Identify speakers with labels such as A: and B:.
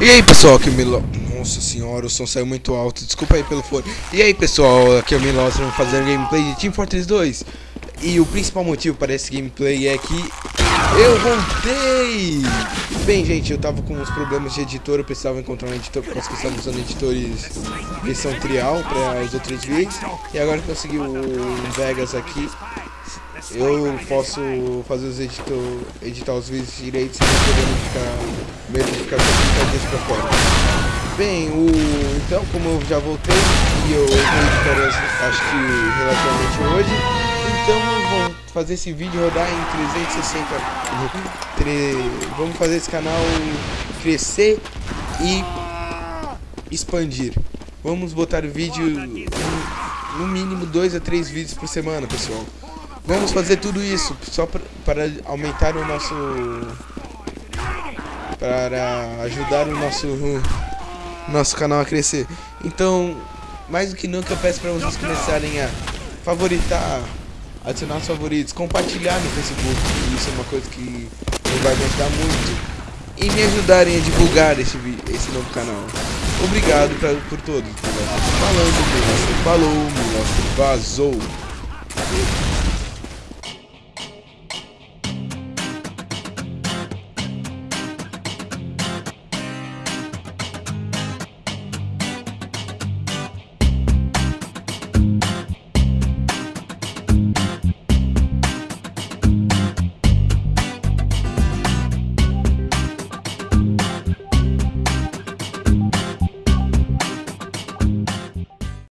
A: E aí pessoal, aqui é o Milo... Nossa senhora, o som saiu muito alto, desculpa aí pelo fone. E aí pessoal, aqui é o Milostra, vamos fazer gameplay de Team Fortress 2. E o principal motivo para esse gameplay é que eu voltei! Bem gente, eu tava com uns problemas de editor, eu precisava encontrar um editor, porque nós estamos usando editores versão trial para os outros vídeos. E agora eu consegui o Vegas aqui, eu posso fazer os editor, editar os vídeos direitos sem poder ficar mesmo ficar com 30 dias pra fora. Bem, o, então como eu já voltei e eu vou editar acho que relativamente hoje, então vamos fazer esse vídeo rodar em 360. Tre, vamos fazer esse canal crescer e expandir. Vamos botar o vídeo no mínimo dois a três vídeos por semana, pessoal. Vamos fazer tudo isso só para aumentar o nosso... Para ajudar o nosso, nosso canal a crescer. Então, mais do que nunca, eu peço para vocês começarem a favoritar, adicionar os favoritos, compartilhar no Facebook. Isso é uma coisa que vai me ajudar muito. E me ajudarem a divulgar esse, esse novo canal. Obrigado pra, por todos. Falando, Milostre falou, Milostre vazou.